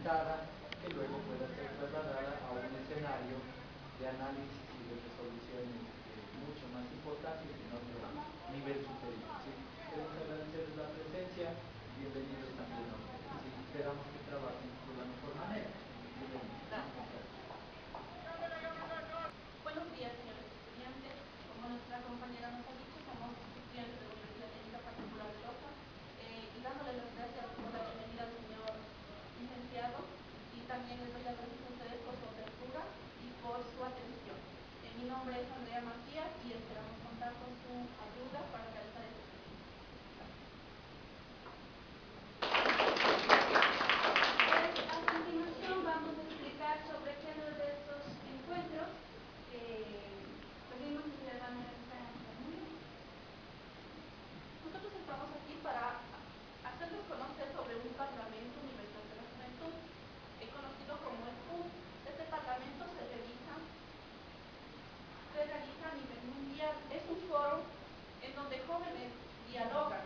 que luego pueda ser trasladada a un escenario de análisis y de resoluciones este, mucho más importantes en otro nivel superior. ¿sí? Queremos agradecerles la presencia, bienvenidos también a ustedes. Esperamos que trabajen de la mejor manera. nombre es Andrea Macías y esperamos contar con su ayuda para realizar este dialogan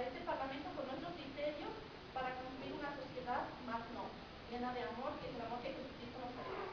Este Parlamento con nuestro criterio para construir una sociedad más no, llena de amor, que es el amor que Jesucristo nos ha dado.